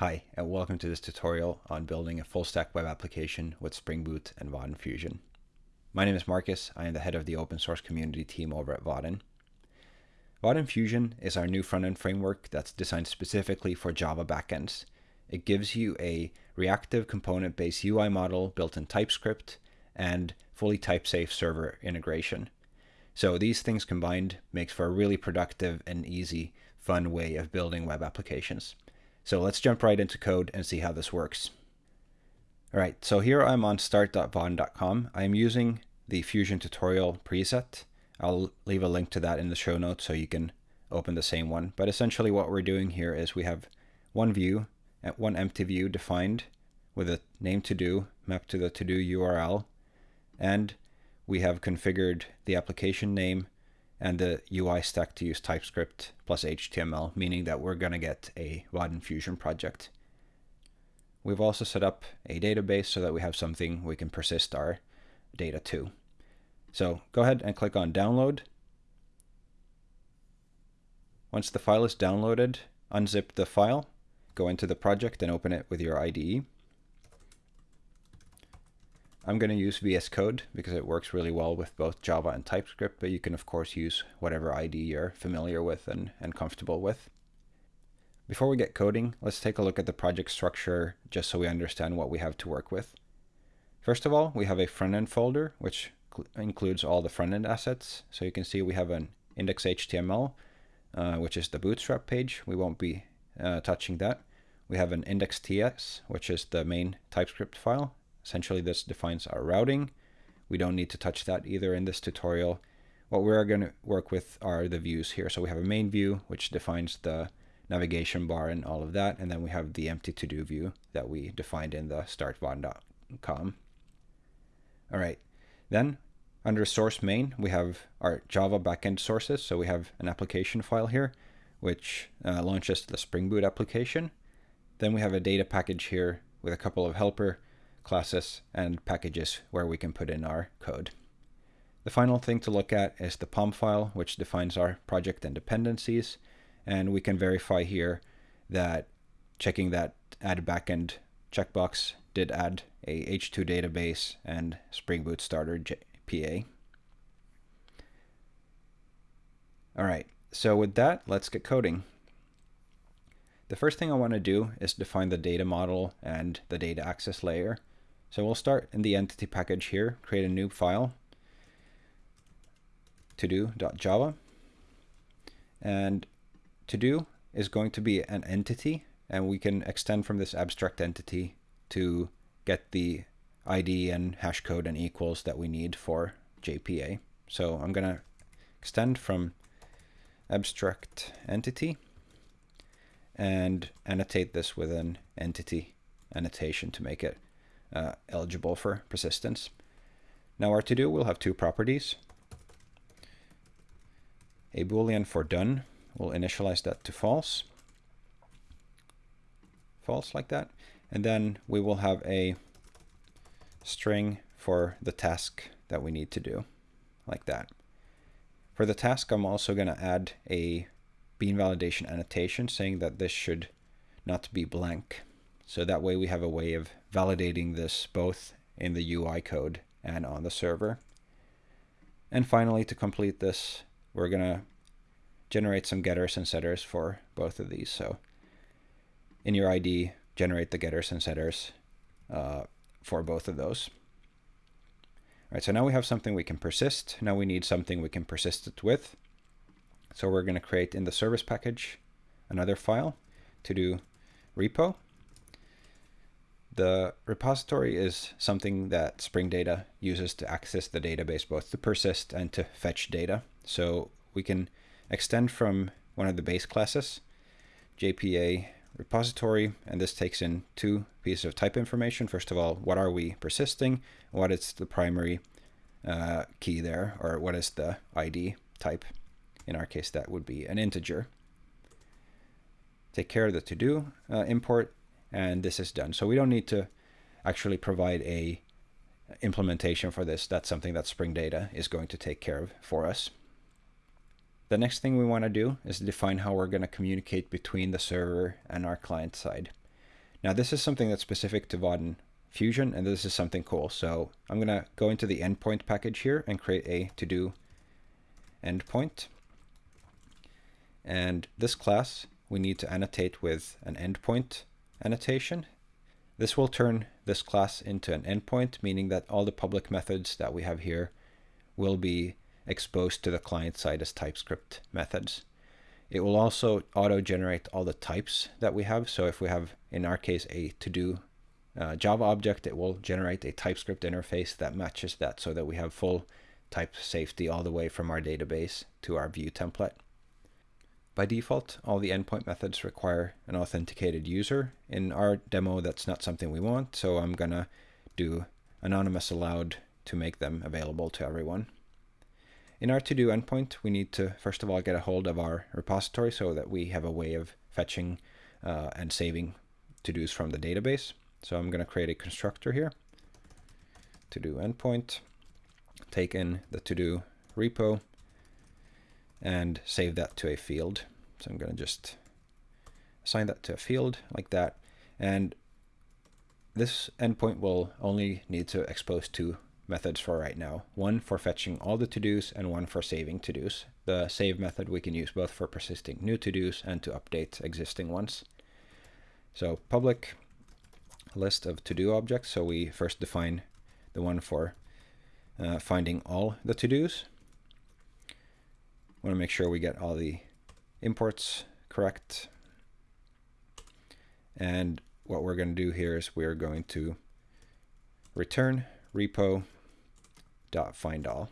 Hi, and welcome to this tutorial on building a full-stack web application with Spring Boot and Vaadin Fusion. My name is Marcus. I am the head of the open source community team over at Vaadin. Vaadin Fusion is our new front-end framework that's designed specifically for Java backends. It gives you a reactive component-based UI model built in TypeScript and fully type-safe server integration. So these things combined makes for a really productive and easy, fun way of building web applications. So let's jump right into code and see how this works. All right, so here I'm on start.vaadin.com. I'm using the Fusion tutorial preset. I'll leave a link to that in the show notes so you can open the same one. But essentially what we're doing here is we have one view, uh, one empty view defined with a name to do mapped to the to do URL. And we have configured the application name and the UI stack to use TypeScript plus HTML, meaning that we're going to get a Vaadin Fusion project. We've also set up a database so that we have something we can persist our data to. So go ahead and click on download. Once the file is downloaded, unzip the file, go into the project and open it with your IDE. I'm going to use VS Code because it works really well with both Java and TypeScript, but you can of course use whatever IDE you're familiar with and, and comfortable with. Before we get coding, let's take a look at the project structure just so we understand what we have to work with. First of all, we have a front-end folder, which includes all the front-end assets. So you can see we have an index.html, uh, which is the bootstrap page. We won't be uh, touching that. We have an index.ts, which is the main TypeScript file, Essentially, this defines our routing. We don't need to touch that either in this tutorial. What we're going to work with are the views here. So we have a main view, which defines the navigation bar and all of that. And then we have the empty to-do view that we defined in the startvaadin.com. All right. Then under source main, we have our Java backend sources. So we have an application file here, which uh, launches the Spring Boot application. Then we have a data package here with a couple of helper classes and packages where we can put in our code. The final thing to look at is the POM file, which defines our project and dependencies. And we can verify here that checking that add backend checkbox did add a H2 database and Spring Boot Starter JPA. All right, so with that, let's get coding. The first thing I want to do is define the data model and the data access layer. So we'll start in the entity package here, create a new file, todo.java. And todo is going to be an entity, and we can extend from this abstract entity to get the ID and hash code and equals that we need for JPA. So I'm going to extend from abstract entity and annotate this with an entity annotation to make it uh, eligible for persistence. Now our to-do will have two properties. A boolean for done, we'll initialize that to false. False like that. And then we will have a string for the task that we need to do, like that. For the task, I'm also going to add a bean validation annotation saying that this should not be blank. So that way we have a way of validating this both in the UI code and on the server. And finally, to complete this, we're going to generate some getters and setters for both of these. So in your IDE, generate the getters and setters uh, for both of those. All right, so now we have something we can persist. Now we need something we can persist it with. So we're going to create in the service package another file to do repo. The repository is something that Spring Data uses to access the database both to persist and to fetch data. So we can extend from one of the base classes, JPA repository, and this takes in two pieces of type information. First of all, what are we persisting? What is the primary uh, key there, or what is the ID type? In our case, that would be an integer. Take care of the to-do uh, import and this is done. So we don't need to actually provide a implementation for this. That's something that Spring Data is going to take care of for us. The next thing we want to do is define how we're going to communicate between the server and our client side. Now this is something that's specific to Vaadin Fusion, and this is something cool. So I'm going to go into the endpoint package here and create a to-do endpoint. And this class, we need to annotate with an endpoint annotation. This will turn this class into an endpoint, meaning that all the public methods that we have here will be exposed to the client side as TypeScript methods. It will also auto-generate all the types that we have. So if we have, in our case, a to-do uh, Java object, it will generate a TypeScript interface that matches that so that we have full type safety all the way from our database to our view template. By default, all the endpoint methods require an authenticated user. In our demo, that's not something we want, so I'm going to do anonymous allowed to make them available to everyone. In our to-do endpoint, we need to, first of all, get a hold of our repository so that we have a way of fetching uh, and saving to-dos from the database. So I'm going to create a constructor here, to-do endpoint, take in the to-do repo, and save that to a field. So I'm going to just assign that to a field like that. And this endpoint will only need to expose two methods for right now. One for fetching all the to-dos and one for saving to-dos. The save method we can use both for persisting new to-dos and to update existing ones. So public list of to-do objects. So we first define the one for uh, finding all the to-dos. Want to make sure we get all the imports correct. And what we're going to do here is we're going to return repo dot find all.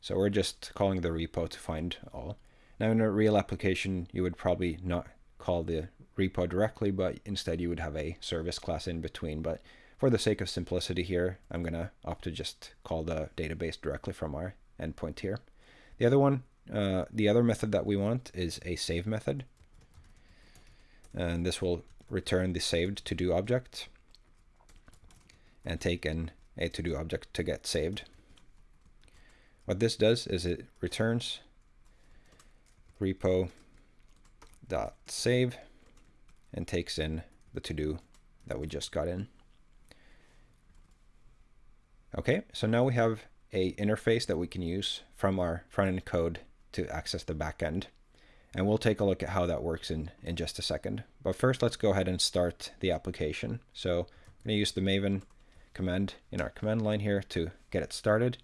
So we're just calling the repo to find all. Now in a real application, you would probably not call the repo directly, but instead you would have a service class in between. But for the sake of simplicity here, I'm going to opt to just call the database directly from our endpoint here. The other one, uh, the other method that we want is a save method. And this will return the saved to-do object and take in a to-do object to get saved. What this does is it returns repo dot save and takes in the to-do that we just got in. Okay, so now we have a interface that we can use from our front-end code to access the backend. And we'll take a look at how that works in, in just a second. But first, let's go ahead and start the application. So I'm going to use the Maven command in our command line here to get it started.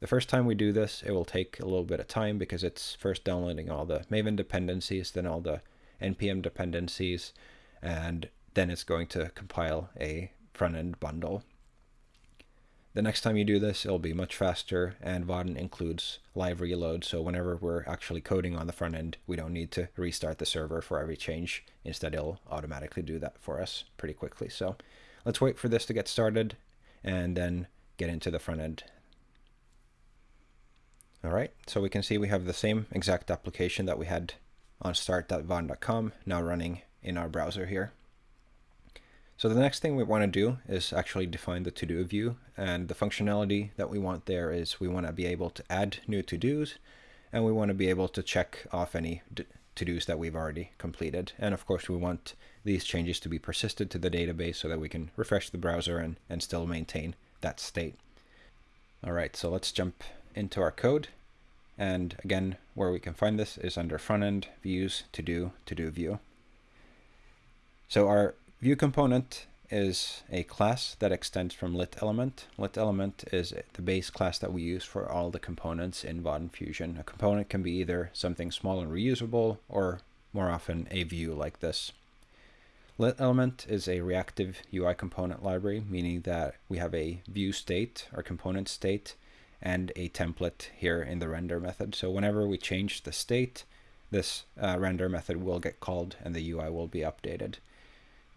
The first time we do this, it will take a little bit of time because it's first downloading all the Maven dependencies, then all the NPM dependencies, and then it's going to compile a front-end bundle. The next time you do this, it'll be much faster, and Vaadin includes live reload, so whenever we're actually coding on the front end, we don't need to restart the server for every change. Instead, it'll automatically do that for us pretty quickly. So let's wait for this to get started, and then get into the front end. All right, so we can see we have the same exact application that we had on start.vaadin.com now running in our browser here. So the next thing we want to do is actually define the to-do view and the functionality that we want there is we want to be able to add new to-dos and we want to be able to check off any to-dos that we've already completed. And of course we want these changes to be persisted to the database so that we can refresh the browser and, and still maintain that state. All right, so let's jump into our code. And again, where we can find this is under front end, views, to do, to do view. So our View component is a class that extends from lit element. Lit element is the base class that we use for all the components in Vaadin Fusion. A component can be either something small and reusable or more often a view like this. Lit element is a reactive UI component library, meaning that we have a view state or component state and a template here in the render method. So whenever we change the state, this uh, render method will get called and the UI will be updated.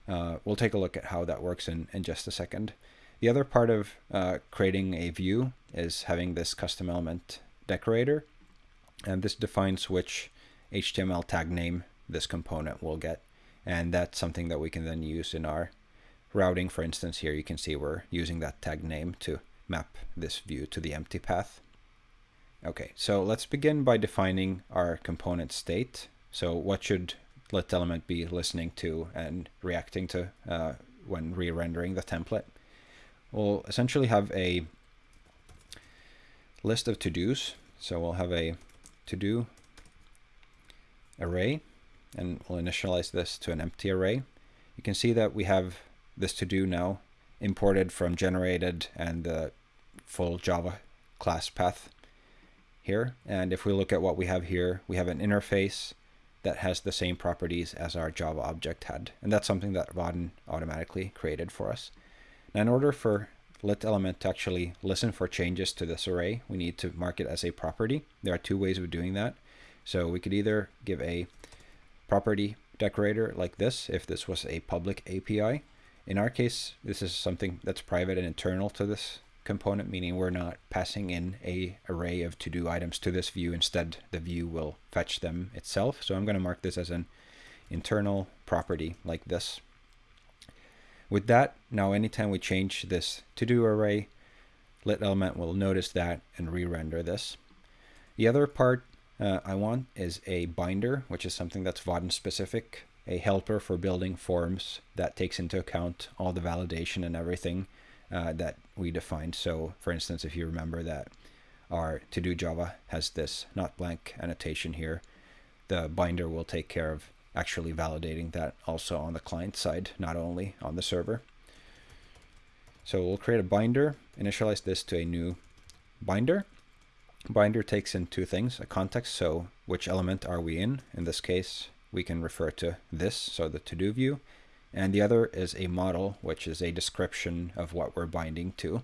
Uh, we'll take a look at how that works in, in just a second. The other part of uh, creating a view is having this custom element decorator. And this defines which HTML tag name this component will get. And that's something that we can then use in our routing. For instance, here you can see we're using that tag name to map this view to the empty path. Okay, so let's begin by defining our component state. So what should lit element be listening to and reacting to uh, when re-rendering the template. We'll essentially have a list of to-dos. So we'll have a to-do array, and we'll initialize this to an empty array. You can see that we have this to-do now imported from generated and the full Java class path here. And if we look at what we have here, we have an interface that has the same properties as our Java object had. And that's something that Vaadin automatically created for us. Now, in order for lit element to actually listen for changes to this array, we need to mark it as a property. There are two ways of doing that. So we could either give a property decorator like this, if this was a public API. In our case, this is something that's private and internal to this component, meaning we're not passing in a array of to-do items to this view. Instead, the view will fetch them itself. So I'm going to mark this as an internal property like this. With that, now anytime we change this to-do array, lit element will notice that and re-render this. The other part uh, I want is a binder, which is something that's Vaadin specific, a helper for building forms that takes into account all the validation and everything uh, that we defined. So for instance, if you remember that our to-do Java has this not blank annotation here, the binder will take care of actually validating that also on the client side, not only on the server. So we'll create a binder, initialize this to a new binder. Binder takes in two things, a context, so which element are we in? In this case, we can refer to this, so the to-do view, and the other is a model, which is a description of what we're binding to.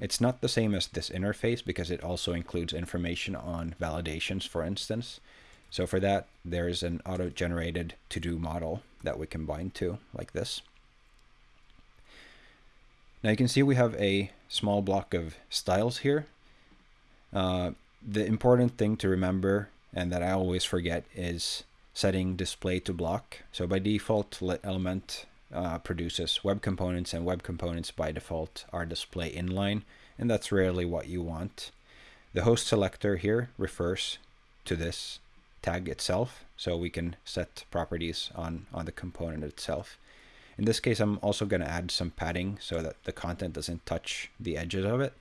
It's not the same as this interface because it also includes information on validations, for instance. So for that, there's an auto-generated to-do model that we can bind to, like this. Now you can see we have a small block of styles here. Uh, the important thing to remember, and that I always forget, is setting display to block. So by default, element uh, produces web components and web components by default are display inline and that's rarely what you want. The host selector here refers to this tag itself so we can set properties on, on the component itself. In this case, I'm also going to add some padding so that the content doesn't touch the edges of it.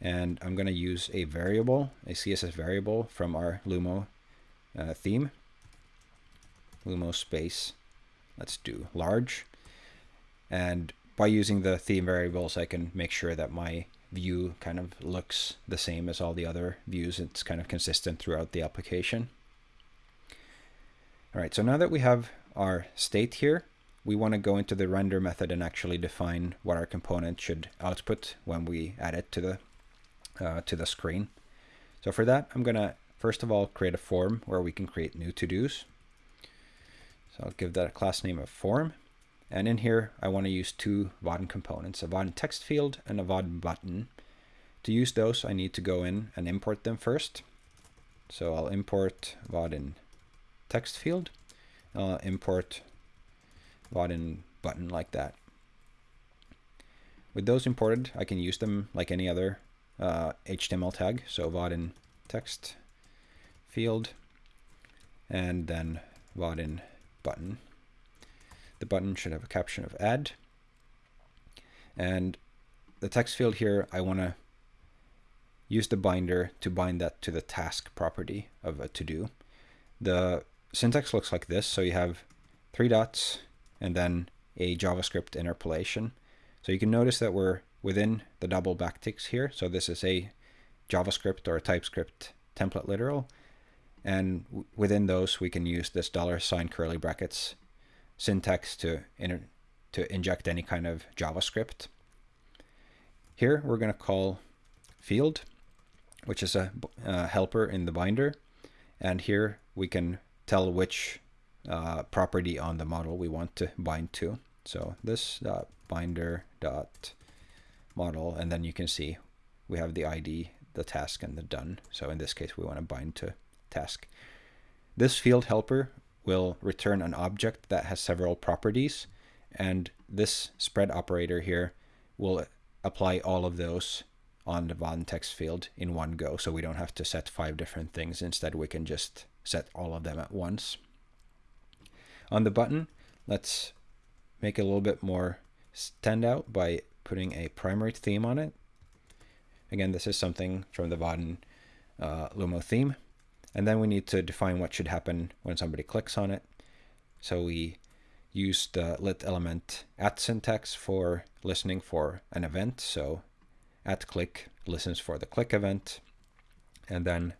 And I'm going to use a variable, a CSS variable from our Lumo uh, theme Lumo space. Let's do large. And by using the theme variables, I can make sure that my view kind of looks the same as all the other views. It's kind of consistent throughout the application. All right, so now that we have our state here, we want to go into the render method and actually define what our component should output when we add it to the uh, to the screen. So for that, I'm going to first of all create a form where we can create new to-dos. So I'll give that a class name of form. And in here, I want to use two Vaadin components, a Vaadin text field and a Vaadin button. To use those, I need to go in and import them first. So I'll import Vaadin text field. I'll import Vaadin button like that. With those imported, I can use them like any other uh, HTML tag. So Vaadin text field and then Vaadin button. The button should have a caption of add. And the text field here, I want to use the binder to bind that to the task property of a to-do. The syntax looks like this. So you have three dots and then a JavaScript interpolation. So you can notice that we're within the double backticks here. So this is a JavaScript or a TypeScript template literal. And within those, we can use this dollar sign curly brackets syntax to, to inject any kind of JavaScript. Here, we're going to call field, which is a, a, helper in the binder. And here we can tell which uh, property on the model we want to bind to. So this binder dot model, and then you can see we have the ID, the task, and the done. So in this case, we want to bind to task. This field helper will return an object that has several properties, and this spread operator here will apply all of those on the Vaadin text field in one go, so we don't have to set five different things. Instead, we can just set all of them at once. On the button, let's make it a little bit more stand out by putting a primary theme on it. Again, this is something from the Vaadin uh, Lumo theme. And then we need to define what should happen when somebody clicks on it. So we use the lit element at syntax for listening for an event. So at click listens for the click event. And then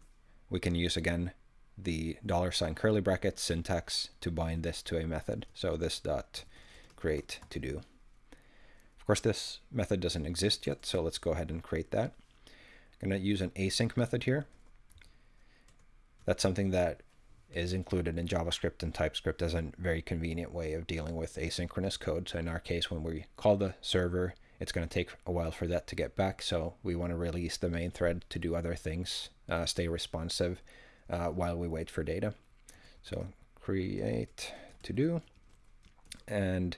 we can use again the dollar sign curly bracket syntax to bind this to a method. So this dot create to do. Of course, this method doesn't exist yet, so let's go ahead and create that. I'm going to use an async method here. That's something that is included in JavaScript and TypeScript as a very convenient way of dealing with asynchronous code. So in our case, when we call the server, it's going to take a while for that to get back. So we want to release the main thread to do other things, uh, stay responsive uh, while we wait for data. So create to do. And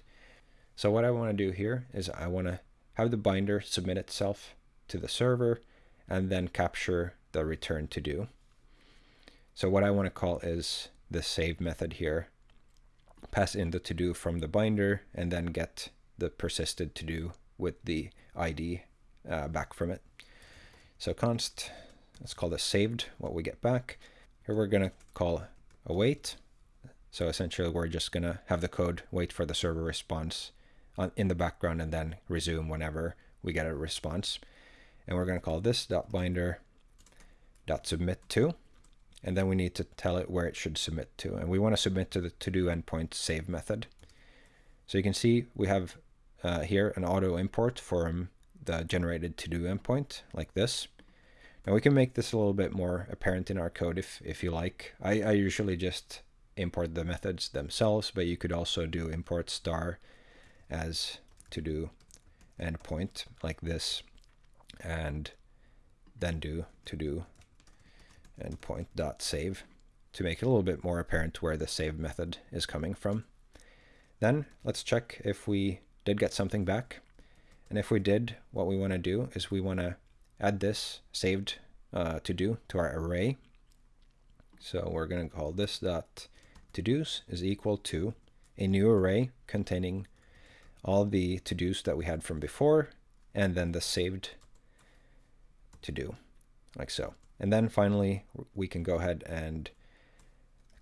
so what I want to do here is I want to have the binder submit itself to the server and then capture the return to do. So what I want to call is the save method here. Pass in the to do from the binder and then get the persisted to do with the ID uh, back from it. So const, let's call this saved, what we get back. Here we're going to call await. So essentially we're just going to have the code wait for the server response on, in the background and then resume whenever we get a response. And we're going to call this dot binder dot submit to and then we need to tell it where it should submit to. And we want to submit to the to-do endpoint save method. So you can see we have uh, here an auto import from the generated to-do endpoint like this. Now we can make this a little bit more apparent in our code if, if you like. I, I usually just import the methods themselves, but you could also do import star as to-do endpoint like this and then do to-do endpoint.save to make it a little bit more apparent where the save method is coming from. Then let's check if we did get something back. And if we did, what we want to do is we want to add this saved uh, to do to our array. So we're going to call this dot to-dos is equal to a new array containing all the to-dos that we had from before and then the saved to do like so. And then finally, we can go ahead and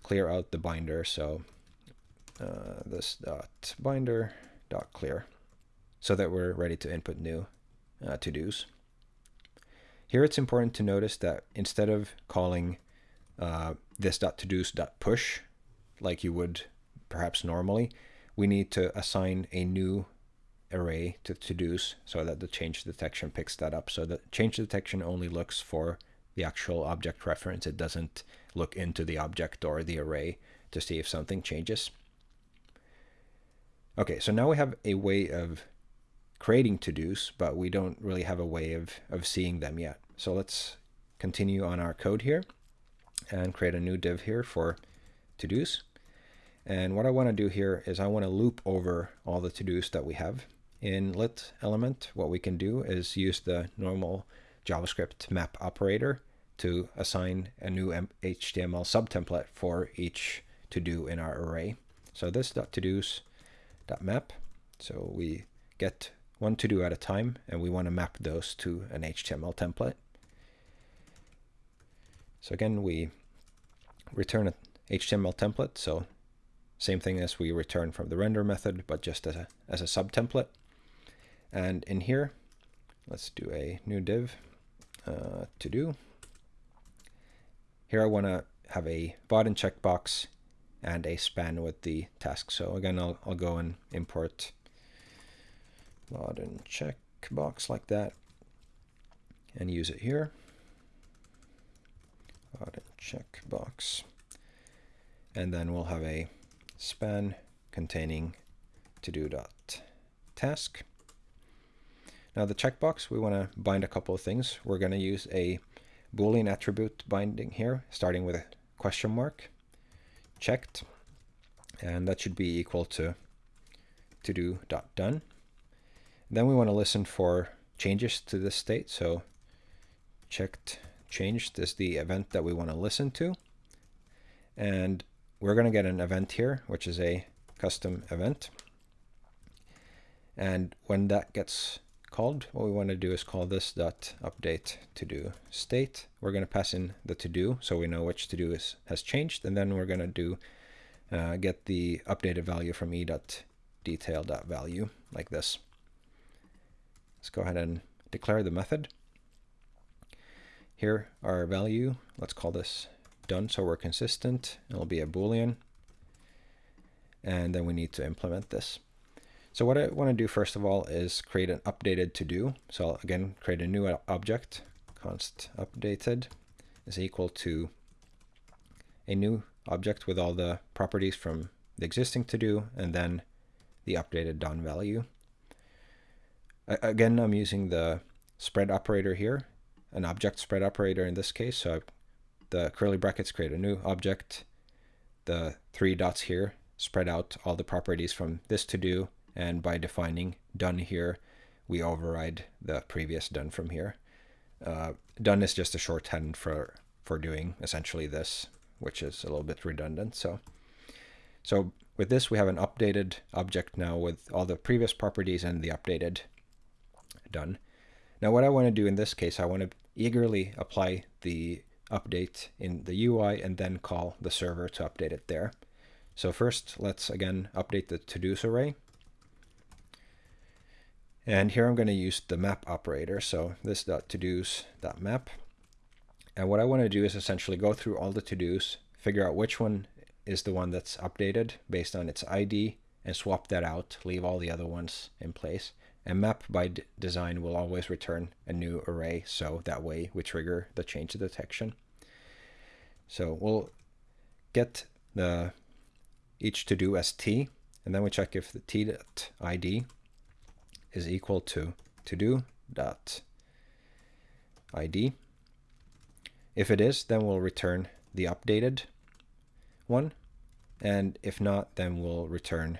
clear out the binder. So uh, this dot binder dot clear so that we're ready to input new uh, to-dos. Here it's important to notice that instead of calling uh, this dot to-dos dot push like you would perhaps normally, we need to assign a new array to to-dos so that the change detection picks that up. So the change detection only looks for the actual object reference. It doesn't look into the object or the array to see if something changes. Okay, so now we have a way of creating to-dos, but we don't really have a way of, of seeing them yet. So let's continue on our code here and create a new div here for to-dos. And what I want to do here is I want to loop over all the to-dos that we have. In lit element, what we can do is use the normal JavaScript map operator to assign a new HTML subtemplate for each to do in our array. So this dot to dos dot map. So we get one to do at a time, and we want to map those to an HTML template. So again, we return an HTML template. So same thing as we return from the render method, but just as a, as a subtemplate. And in here, let's do a new div uh, to do. Here I want to have a Vaadin checkbox and a span with the task. So again, I'll, I'll go and import Vaadin checkbox like that and use it here. Vaadin checkbox. And then we'll have a span containing to do dot task. Now the checkbox, we want to bind a couple of things. We're going to use a Boolean attribute binding here, starting with a question mark, checked, and that should be equal to to do dot done. Then we want to listen for changes to this state. So checked changed is the event that we want to listen to. And we're going to get an event here, which is a custom event. And when that gets called, what we want to do is call this dot update to do state. We're going to pass in the to do so we know which to do is has changed, and then we're going to do uh, get the updated value from e dot detail dot value like this. Let's go ahead and declare the method. Here our value, let's call this done so we're consistent. It'll be a boolean. And then we need to implement this. So what I want to do first of all is create an updated to do. So I'll again create a new object, const updated is equal to a new object with all the properties from the existing to do and then the updated done value. Again, I'm using the spread operator here, an object spread operator in this case. So the curly brackets create a new object. The three dots here spread out all the properties from this to do and by defining done here, we override the previous done from here. Uh, done is just a shorthand for, for doing essentially this, which is a little bit redundant. So, so with this, we have an updated object now with all the previous properties and the updated done. Now what I want to do in this case, I want to eagerly apply the update in the UI and then call the server to update it there. So first, let's again update the to-dos array. And here I'm going to use the map operator. So this dot to-dos dot map. And what I want to do is essentially go through all the to-dos, figure out which one is the one that's updated based on its ID, and swap that out, leave all the other ones in place. And map by design will always return a new array, so that way we trigger the change detection. So we'll get the each to do as t, and then we check if the t.id is equal to to do dot id. If it is, then we'll return the updated one, and if not, then we'll return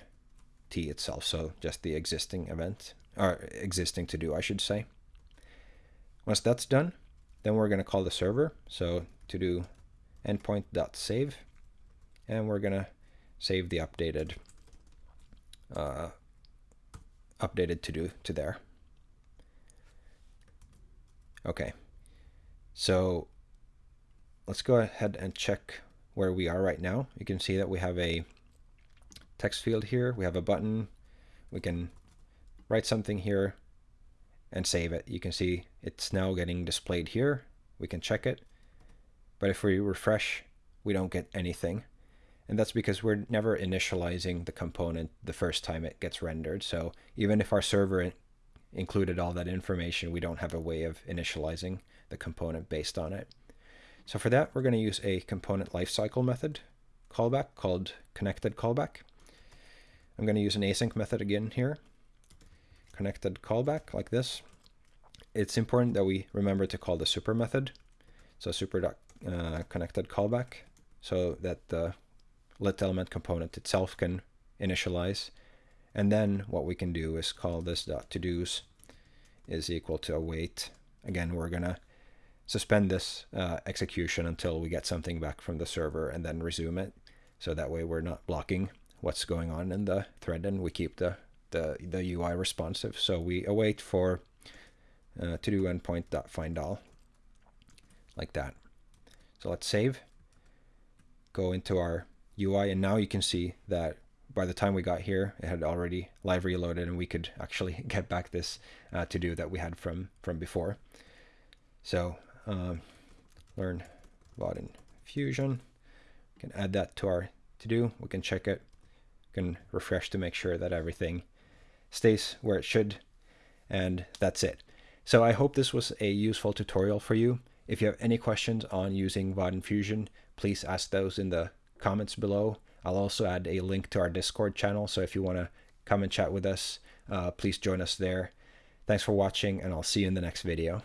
t itself, so just the existing event, or existing to do, I should say. Once that's done, then we're going to call the server, so to do endpoint.save, and we're going to save the updated uh, updated to do to there. Okay, so let's go ahead and check where we are right now. You can see that we have a text field here, we have a button, we can write something here and save it. You can see it's now getting displayed here. We can check it. But if we refresh, we don't get anything. And that's because we're never initializing the component the first time it gets rendered. So even if our server included all that information, we don't have a way of initializing the component based on it. So for that, we're going to use a component lifecycle method callback called connected callback. I'm going to use an async method again here. Connected callback like this. It's important that we remember to call the super method. So super uh, connected callback so that the lit element component itself can initialize. And then what we can do is call this dot to do's is equal to await. Again, we're going to suspend this uh, execution until we get something back from the server and then resume it. So that way we're not blocking what's going on in the thread and we keep the, the, the UI responsive. So we await for uh, to do endpoint dot find all like that. So let's save, go into our UI, and now you can see that by the time we got here, it had already live reloaded, and we could actually get back this uh, to do that we had from from before. So um, learn Vaadin Fusion. We can add that to our to do. We can check it. We can refresh to make sure that everything stays where it should, and that's it. So I hope this was a useful tutorial for you. If you have any questions on using Vaadin Fusion, please ask those in the comments below. I'll also add a link to our Discord channel, so if you want to come and chat with us, uh, please join us there. Thanks for watching, and I'll see you in the next video.